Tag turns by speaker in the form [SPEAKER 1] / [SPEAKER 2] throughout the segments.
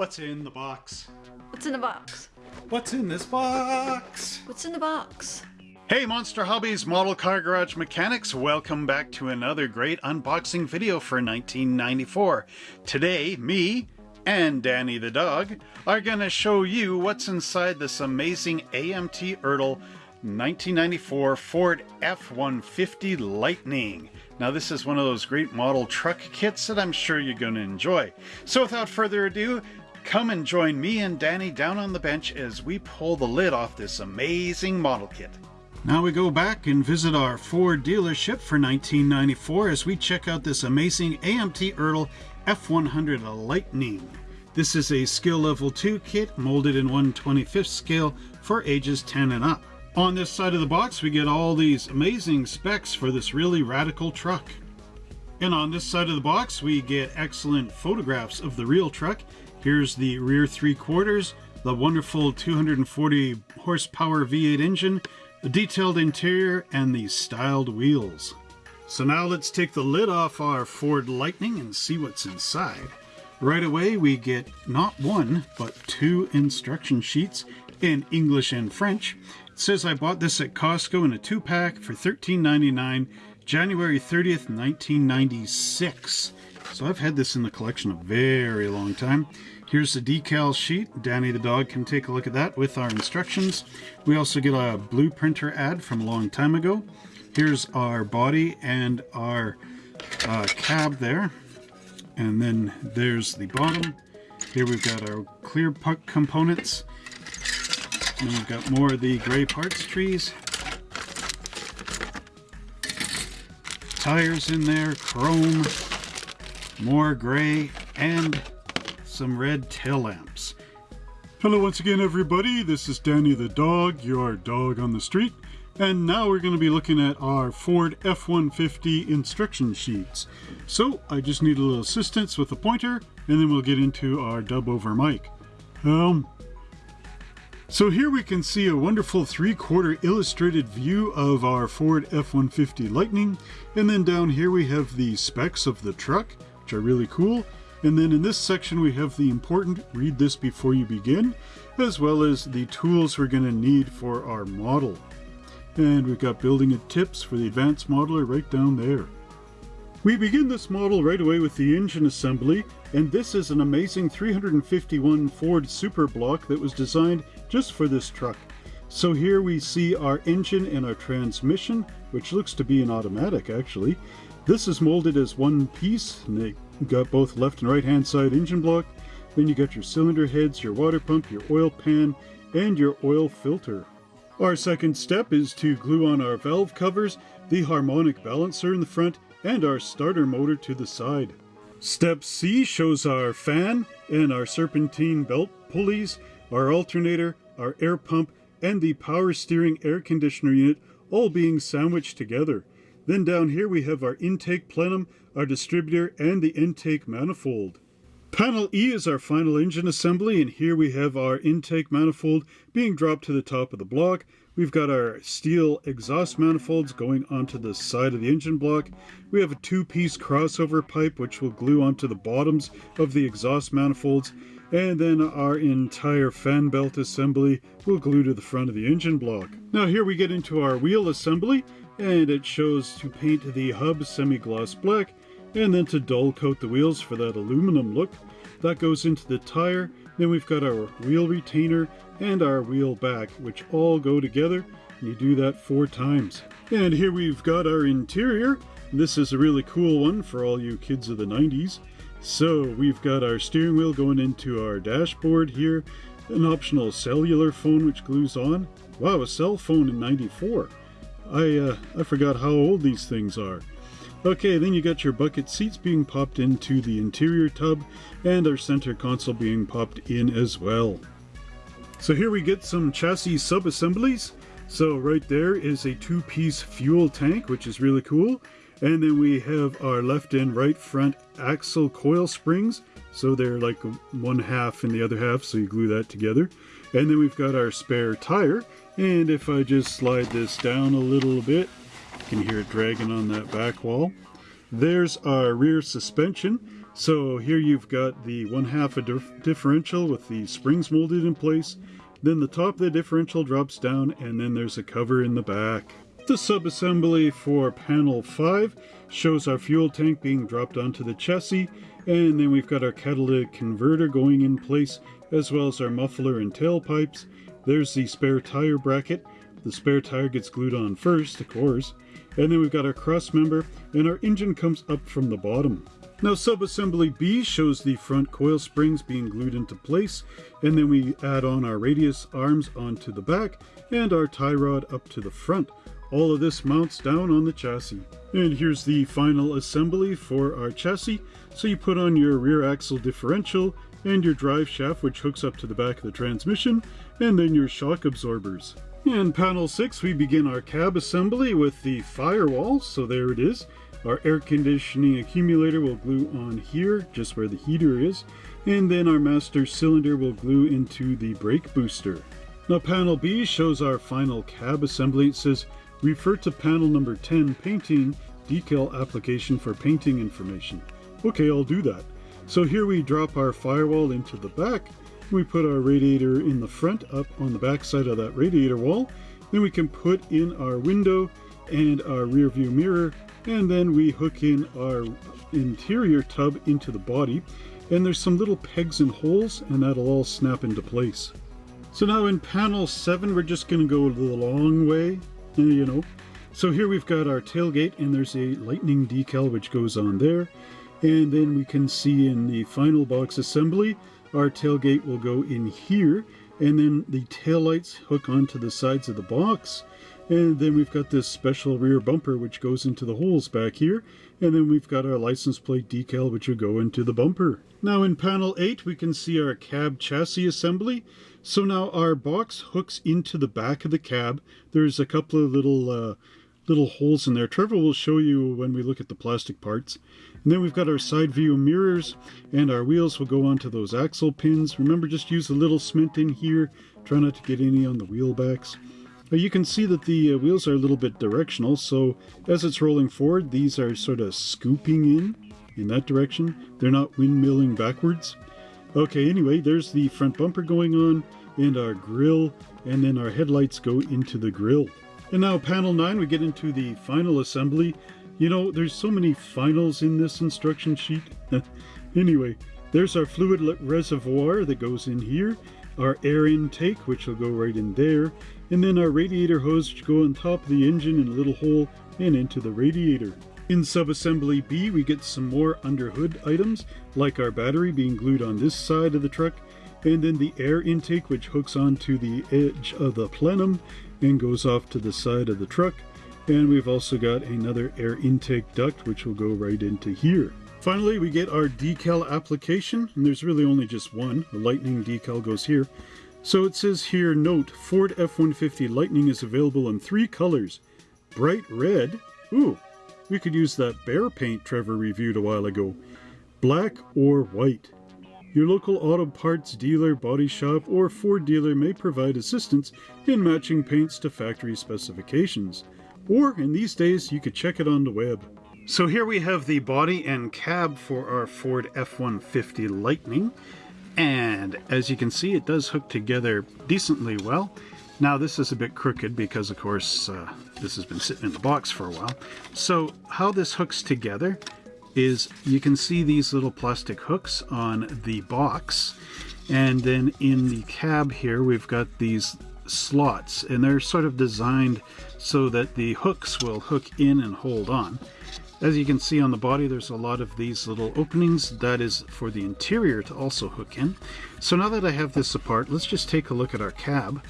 [SPEAKER 1] What's in the box?
[SPEAKER 2] What's in the box?
[SPEAKER 1] What's in this box?
[SPEAKER 2] What's in the box?
[SPEAKER 1] Hey Monster Hobbies Model Car Garage Mechanics, welcome back to another great unboxing video for 1994. Today, me and Danny the dog are going to show you what's inside this amazing AMT Ertl 1994 Ford F-150 Lightning. Now this is one of those great model truck kits that I'm sure you're going to enjoy. So without further ado, come and join me and Danny down on the bench as we pull the lid off this amazing model kit. Now we go back and visit our Ford dealership for 1994 as we check out this amazing AMT Ertl F100 Lightning. This is a skill level 2 kit molded in 125th scale for ages 10 and up. On this side of the box, we get all these amazing specs for this really radical truck. And on this side of the box, we get excellent photographs of the real truck. Here's the rear three quarters, the wonderful 240 horsepower V8 engine, the detailed interior, and the styled wheels. So now let's take the lid off our Ford Lightning and see what's inside. Right away, we get not one, but two instruction sheets in English and French. It says I bought this at Costco in a two-pack for $13.99, January 30th, 1996. So I've had this in the collection a very long time. Here's the decal sheet. Danny the dog can take a look at that with our instructions. We also get a blue printer ad from a long time ago. Here's our body and our uh, cab there. And then there's the bottom. Here we've got our clear puck components. And we've got more of the gray parts trees. Tires in there, chrome, more gray, and some red tail lamps. Hello once again everybody, this is Danny the dog, your dog on the street. And now we're going to be looking at our Ford F-150 instruction sheets. So I just need a little assistance with the pointer and then we'll get into our dub over mic. Um, so here we can see a wonderful three-quarter illustrated view of our Ford F-150 Lightning. And then down here we have the specs of the truck, which are really cool. And then in this section we have the important read this before you begin, as well as the tools we're going to need for our model. And we've got building tips for the advanced modeler right down there. We begin this model right away with the engine assembly, and this is an amazing 351 Ford Super Block that was designed just for this truck. So here we see our engine and our transmission, which looks to be an automatic actually. This is molded as one piece, and they got both left and right hand side engine block. Then you got your cylinder heads, your water pump, your oil pan, and your oil filter. Our second step is to glue on our valve covers, the harmonic balancer in the front, and our starter motor to the side. Step C shows our fan and our serpentine belt pulleys, our alternator, our air pump, and the power steering air conditioner unit all being sandwiched together. Then down here we have our intake plenum, our distributor, and the intake manifold. Panel E is our final engine assembly, and here we have our intake manifold being dropped to the top of the block. We've got our steel exhaust manifolds going onto the side of the engine block. We have a two-piece crossover pipe which will glue onto the bottoms of the exhaust manifolds. And then our entire fan belt assembly will glue to the front of the engine block. Now here we get into our wheel assembly, and it shows to paint the hub semi-gloss black and then to dull coat the wheels for that aluminum look. That goes into the tire. Then we've got our wheel retainer and our wheel back, which all go together. and You do that four times. And here we've got our interior. This is a really cool one for all you kids of the 90s. So we've got our steering wheel going into our dashboard here, an optional cellular phone which glues on. Wow, a cell phone in 94. I, uh, I forgot how old these things are. Okay, then you got your bucket seats being popped into the interior tub and our center console being popped in as well. So here we get some chassis sub-assemblies. So right there is a two-piece fuel tank, which is really cool. And then we have our left and right front axle coil springs. So they're like one half and the other half, so you glue that together. And then we've got our spare tire. And if I just slide this down a little bit, you can hear it dragging on that back wall. There's our rear suspension, So here you've got the one half a dif- differential with the springs molded in place. Then the top of the differential drops down and then there's a cover in the back. The subassembly for panel 5 shows our fuel tank being dropped onto the chassis and then we've got our catalytic converter going in place as well as our muffler and tailpipes. There's the spare tire bracket. The spare tire gets glued on first, of course. And then we've got our cross member and our engine comes up from the bottom. Now subassembly B shows the front coil springs being glued into place and then we add on our radius arms onto the back and our tie rod up to the front. All of this mounts down on the chassis. And here's the final assembly for our chassis. So you put on your rear axle differential and your drive shaft which hooks up to the back of the transmission and then your shock absorbers. In panel 6 we begin our cab assembly with the firewall, so there it is. Our air conditioning accumulator will glue on here, just where the heater is, and then our master cylinder will glue into the brake booster. Now panel B shows our final cab assembly. It says refer to panel number 10 painting decal application for painting information. Okay, I'll do that. So here we drop our firewall into the back. We put our radiator in the front up on the back side of that radiator wall. Then we can put in our window and our rear view mirror and then we hook in our interior tub into the body and there's some little pegs and holes and that'll all snap into place. So now in panel 7 we're just going to go the long way, Uh, you know. So here we've got our tailgate and there's a lightning decal which goes on there. And then we can see in the final box assembly our tailgate will go in here and then the tail lights hook onto the sides of the box and then we've got this special rear bumper which goes into the holes back here. And then we've got our license plate decal which will go into the bumper. Now in panel 8 we can see our cab chassis assembly. So now our box hooks into the back of the cab. There's a couple of little uh, little holes in there. Trevor will show you when we look at the plastic parts. And then we've got our side view mirrors and our wheels will go onto those axle pins. Remember just use a little cement in here. Try not to get any on the wheel backs. But you can see that the uh, wheels are a little bit directional, so as it's rolling forward, these are sort of scooping in, in that direction. They're not windmilling backwards. Okay, anyway, there's the front bumper going on, and our grill, and then our headlights go into the grill. And now panel 9, we get into the final assembly. You know, there's so many finals in this instruction sheet. anyway, there's our fluid reservoir that goes in here, our air intake, which will go right in there, and then our radiator hose which go on top of the engine in a little hole and into the radiator. In subassembly B, we get some more under hood items, like our battery being glued on this side of the truck, and then the air intake which hooks onto the edge of the plenum and goes off to the side of the truck. And we've also got another air intake duct which will go right into here. Finally, we get our decal application, and there's really only just one. The lightning decal goes here. So it says here, note, Ford F-150 Lightning is available in three colors. Bright red, ooh, we could use that bear paint Trevor reviewed a while ago. Black or white. Your local auto parts dealer, body shop, or Ford dealer may provide assistance in matching paints to factory specifications. Or, in these days, you could check it on the web. So here we have the body and cab for our Ford F-150 Lightning. And as you can see, it does hook together decently well. Now this is a bit crooked because of course uh, this has been sitting in the box for a while. So how this hooks together is you can see these little plastic hooks on the box and then in the cab here we've got these slots and they're sort of designed so that the hooks will hook in and hold on. As you can see on the body, there's a lot of these little openings. That is for the interior to also hook in. So now that I have this apart, let's just take a look at our cab.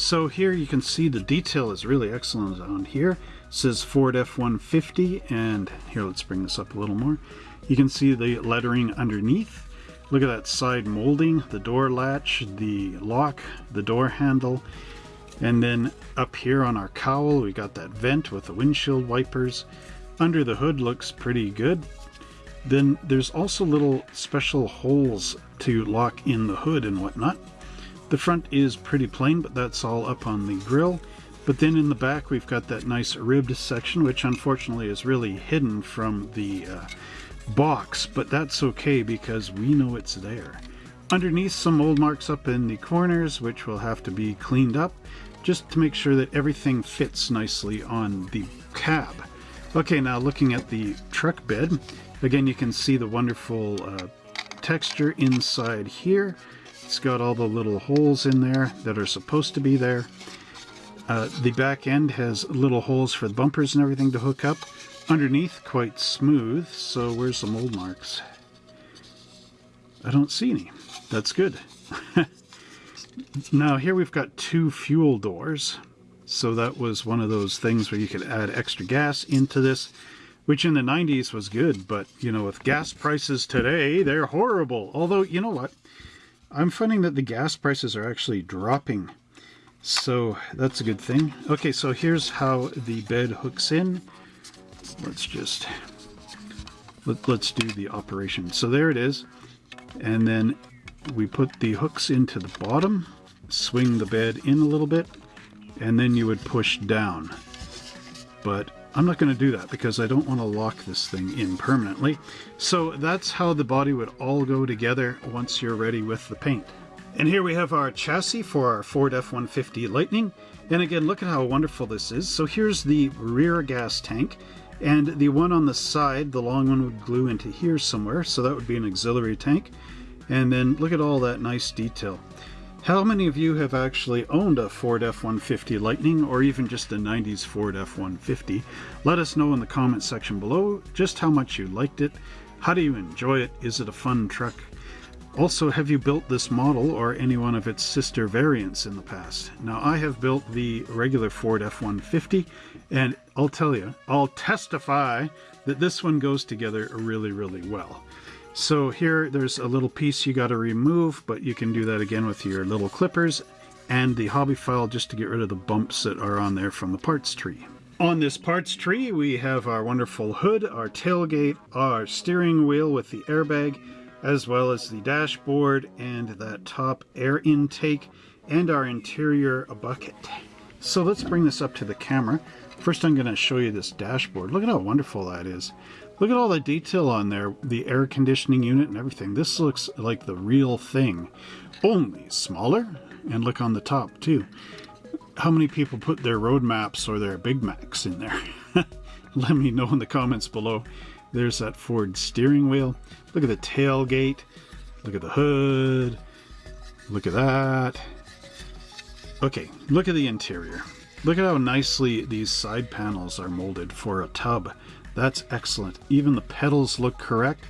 [SPEAKER 1] So here you can see the detail is really excellent on here. It says Ford F-150, and here let's bring this up a little more. You can see the lettering underneath. Look at that side molding, the door latch, the lock, the door handle, and then up here on our cowl we got that vent with the windshield wipers. Under the hood looks pretty good. Then there's also little special holes to lock in the hood and whatnot. The front is pretty plain, but that's all up on the grill. But then in the back we've got that nice ribbed section, which unfortunately is really hidden from the uh, box, but that's okay because we know it's there. Underneath some mold marks up in the corners, which will have to be cleaned up, just to make sure that everything fits nicely on the cab. Okay, now looking at the truck bed, again you can see the wonderful uh, texture inside here. It's got all the little holes in there that are supposed to be there. Uh, the back end has little holes for the bumpers and everything to hook up. Underneath, quite smooth, so where's the mold marks? I don't see any. That's good. now here we've got two fuel doors. So that was one of those things where you could add extra gas into this, which in the 90s was good, but you know, with gas prices today, they're horrible. Although, you know what? I'm finding that the gas prices are actually dropping. So that's a good thing. Okay, so here's how the bed hooks in. Let's just, let, let's do the operation. So there it is. And then we put the hooks into the bottom, swing the bed in a little bit, and then you would push down. But I'm not going to do that because I don't want to lock this thing in permanently. So that's how the body would all go together once you're ready with the paint. And here we have our chassis for our Ford F-150 Lightning. And again, look at how wonderful this is. So here's the rear gas tank. And the one on the side, the long one would glue into here somewhere. So that would be an auxiliary tank. And then look at all that nice detail. How many of you have actually owned a Ford F-150 Lightning or even just a 90s Ford F-150? Let us know in the comment section below just how much you liked it. How do you enjoy it? Is it a fun truck? Also, have you built this model or any one of its sister variants in the past? Now, I have built the regular Ford F-150, and I'll tell you, I'll testify that this one goes together really, really well. So here there's a little piece you got to remove, but you can do that again with your little clippers and the hobby file just to get rid of the bumps that are on there from the parts tree. On this parts tree we have our wonderful hood, our tailgate, our steering wheel with the airbag, as well as the dashboard and that top air intake and our interior bucket. So let's bring this up to the camera. First I'm going to show you this dashboard. Look at how wonderful that is. Look at all the detail on there, the air conditioning unit and everything. This looks like the real thing, only smaller. And look on the top too. How many people put their road maps or their Big Macs in there? Let me know in the comments below. There's that Ford steering wheel. Look at the tailgate. Look at the hood. Look at that. Okay, look at the interior. Look at how nicely these side panels are molded for a tub. That's excellent. Even the pedals look correct.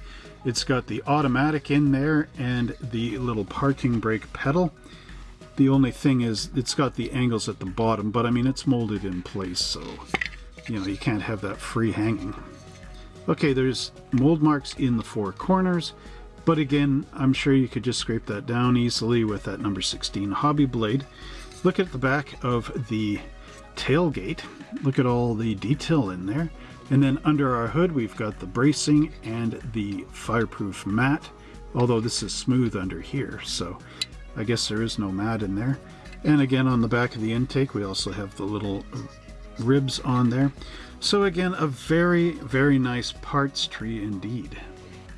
[SPEAKER 1] It's got the automatic in there and the little parking brake pedal. The only thing is it's got the angles at the bottom, but I mean it's molded in place, so you know you can't have that free hanging. Okay, there's mold marks in the four corners, but again, I'm sure you could just scrape that down easily with that number 16 hobby blade. Look at the back of the tailgate. Look at all the detail in there. And then under our hood, we've got the bracing and the fireproof mat, although this is smooth under here, so I guess there is no mat in there. And again, on the back of the intake, we also have the little ribs on there. So again, a very, very nice parts tree indeed.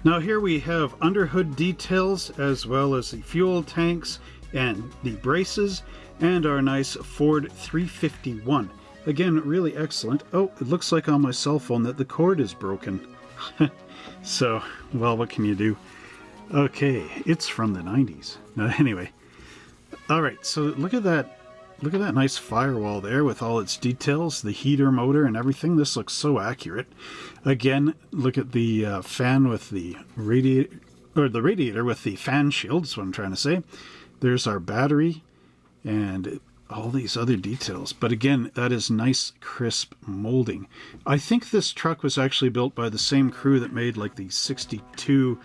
[SPEAKER 1] Now here we have underhood details as well as the fuel tanks and the braces and our nice Ford 351. Again, really excellent. Oh, it looks like on my cell phone that the cord is broken. so, well, what can you do? Okay, it's from the 90s. Uh, anyway, all right, so look at that. Look at that nice firewall there with all its details, the heater motor and everything. This looks so accurate. Again, look at the uh, fan with the radiator, or the radiator with the fan shield, is what I'm trying to say. There's our battery, and all these other details. But again, that is nice, crisp molding. I think this truck was actually built by the same crew that made like the 62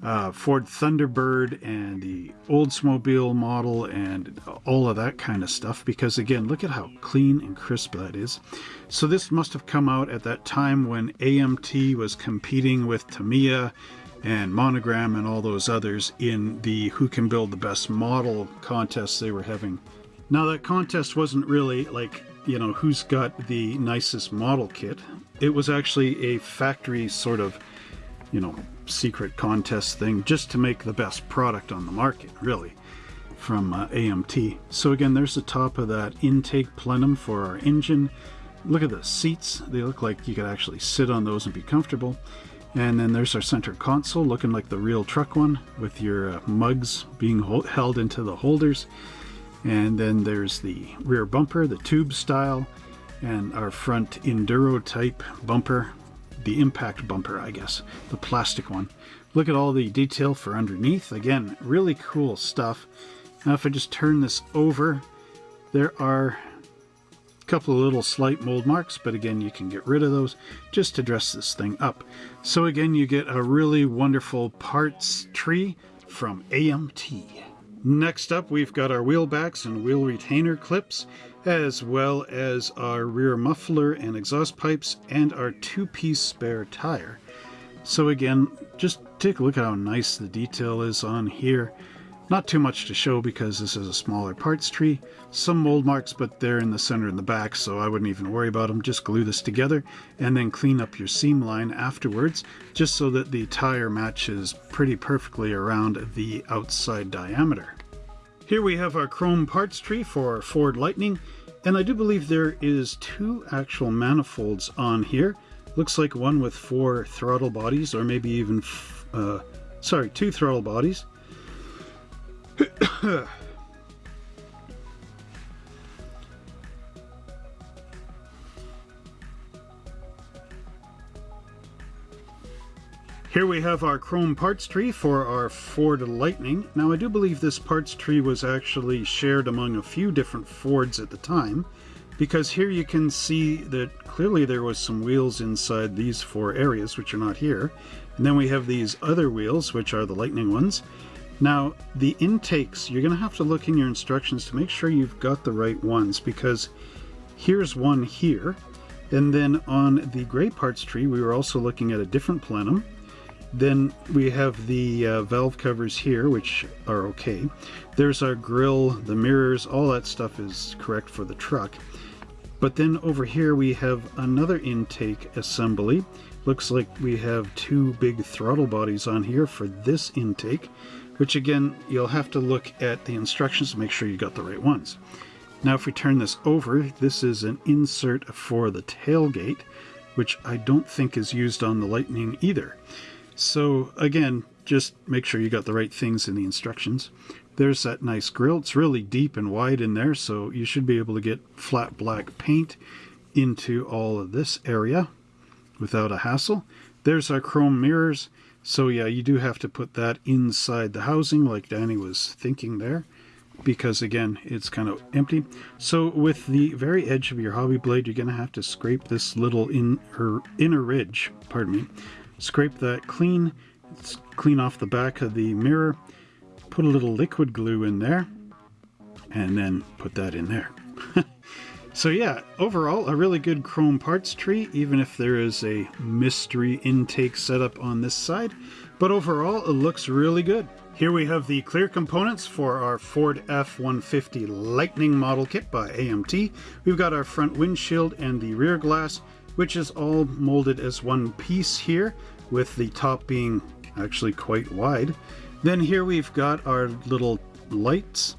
[SPEAKER 1] uh, Ford Thunderbird and the Oldsmobile model and all of that kind of stuff. Because again, look at how clean and crisp that is. So this must have come out at that time when AMT was competing with Tamiya and Monogram and all those others in the Who Can Build the Best Model contests they were having now that contest wasn't really like, you know, who's got the nicest model kit. It was actually a factory sort of you know, secret contest thing just to make the best product on the market, really, from uh, AMT. So again, there's the top of that intake plenum for our engine. Look at the seats. They look like you could actually sit on those and be comfortable. And then there's our center console looking like the real truck one with your uh, mugs being held into the holders. And then there's the rear bumper, the tube style, and our front enduro type bumper the impact bumper, I guess, the plastic one. Look at all the detail for underneath. Again, really cool stuff. Now if I just turn this over, there are couple of little slight mold marks, but again, you can get rid of those just to dress this thing up. So again, you get a really wonderful parts tree from AMT. Next up, we've got our wheel backs and wheel retainer clips as well as our rear muffler and exhaust pipes and our two-piece spare tire. So again, just take a look at how nice the detail is on here. Not too much to show because this is a smaller parts tree. Some mold marks, but they're in the center and the back, so I wouldn't even worry about them. Just glue this together and then clean up your seam line afterwards, just so that the tire matches pretty perfectly around the outside diameter. Here we have our chrome parts tree for our Ford Lightning, and I do believe there is two actual manifolds on here. Looks like one with four throttle bodies, or maybe even, uh, sorry, two throttle bodies. Here we have our chrome parts tree for our Ford Lightning. Now I do believe this parts tree was actually shared among a few different Fords at the time because here you can see that clearly there was some wheels inside these four areas which are not here. And then we have these other wheels which are the Lightning ones. Now the intakes, you're going to have to look in your instructions to make sure you've got the right ones because here's one here. And then on the gray parts tree we were also looking at a different plenum then we have the uh, valve covers here, which are okay. There's our grill, the mirrors, all that stuff is correct for the truck. But then over here we have another intake assembly. Looks like we have two big throttle bodies on here for this intake, which again, you'll have to look at the instructions to make sure you got the right ones. Now if we turn this over, this is an insert for the tailgate, which I don't think is used on the Lightning either. So again, just make sure you got the right things in the instructions. There's that nice grill. It's really deep and wide in there, so you should be able to get flat black paint into all of this area without a hassle. There's our chrome mirrors. So yeah, you do have to put that inside the housing like Danny was thinking there because again, it's kind of empty. So with the very edge of your hobby blade, you're going to have to scrape this little in, her inner ridge, pardon me, Scrape that clean, clean off the back of the mirror, put a little liquid glue in there, and then put that in there. so yeah, overall a really good chrome parts tree, even if there is a mystery intake setup on this side. But overall, it looks really good. Here we have the clear components for our Ford F-150 Lightning model kit by AMT. We've got our front windshield and the rear glass which is all molded as one piece here, with the top being actually quite wide. Then here we've got our little lights,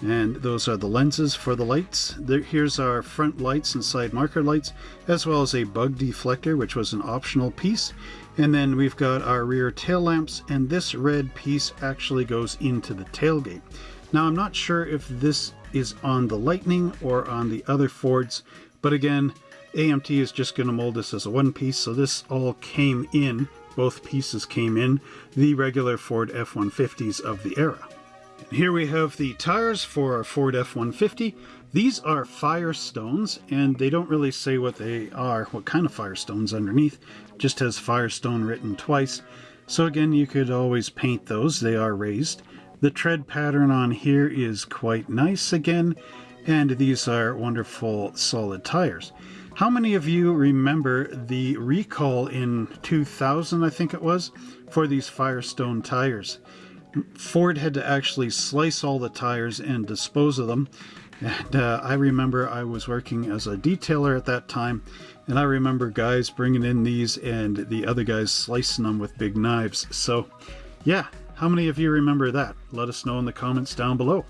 [SPEAKER 1] and those are the lenses for the lights. There, here's our front lights and side marker lights, as well as a bug deflector, which was an optional piece. And then we've got our rear tail lamps, and this red piece actually goes into the tailgate. Now I'm not sure if this is on the Lightning or on the other Fords, but again, AMT is just going to mold this as a one piece, so this all came in, both pieces came in, the regular Ford F-150s of the era. Here we have the tires for our Ford F-150. These are Firestones, and they don't really say what they are, what kind of Firestones underneath, just has Firestone written twice. So again, you could always paint those, they are raised. The tread pattern on here is quite nice again, and these are wonderful solid tires. How many of you remember the recall in 2000, I think it was, for these Firestone tires? Ford had to actually slice all the tires and dispose of them. And uh, I remember I was working as a detailer at that time, and I remember guys bringing in these and the other guys slicing them with big knives. So, yeah, how many of you remember that? Let us know in the comments down below.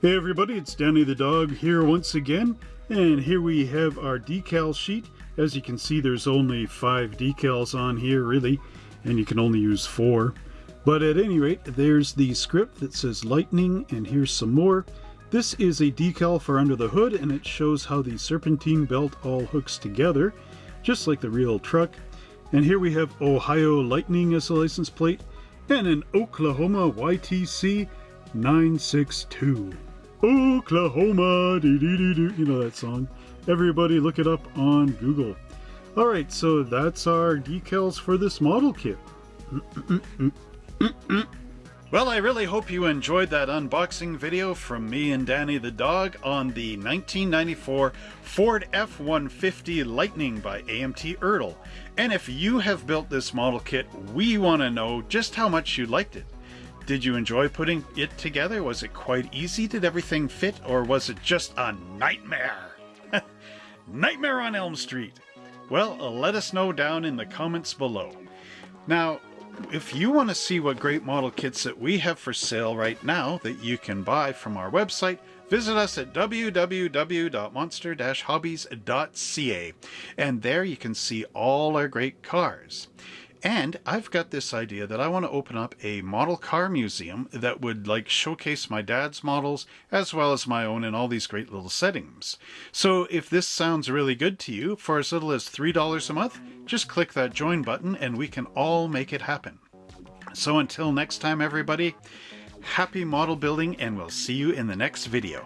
[SPEAKER 1] Hey everybody, it's Danny the Dog here once again, and here we have our decal sheet. As you can see, there's only five decals on here, really, and you can only use four. But at any rate, there's the script that says lightning, and here's some more. This is a decal for under the hood, and it shows how the serpentine belt all hooks together, just like the real truck. And here we have Ohio Lightning as a license plate, and an Oklahoma YTC 962. Oklahoma. You know that song. Everybody look it up on Google. Alright, so that's our decals for this model kit. Well, I really hope you enjoyed that unboxing video from me and Danny the dog on the 1994 Ford F-150 Lightning by AMT Ertl. And if you have built this model kit, we want to know just how much you liked it. Did you enjoy putting it together? Was it quite easy? Did everything fit? Or was it just a nightmare? nightmare on Elm Street. Well, let us know down in the comments below. Now, if you want to see what great model kits that we have for sale right now that you can buy from our website, visit us at www.monster-hobbies.ca and there you can see all our great cars. And I've got this idea that I want to open up a model car museum that would like showcase my dad's models as well as my own in all these great little settings. So if this sounds really good to you, for as little as $3 a month, just click that join button and we can all make it happen. So until next time everybody, happy model building and we'll see you in the next video.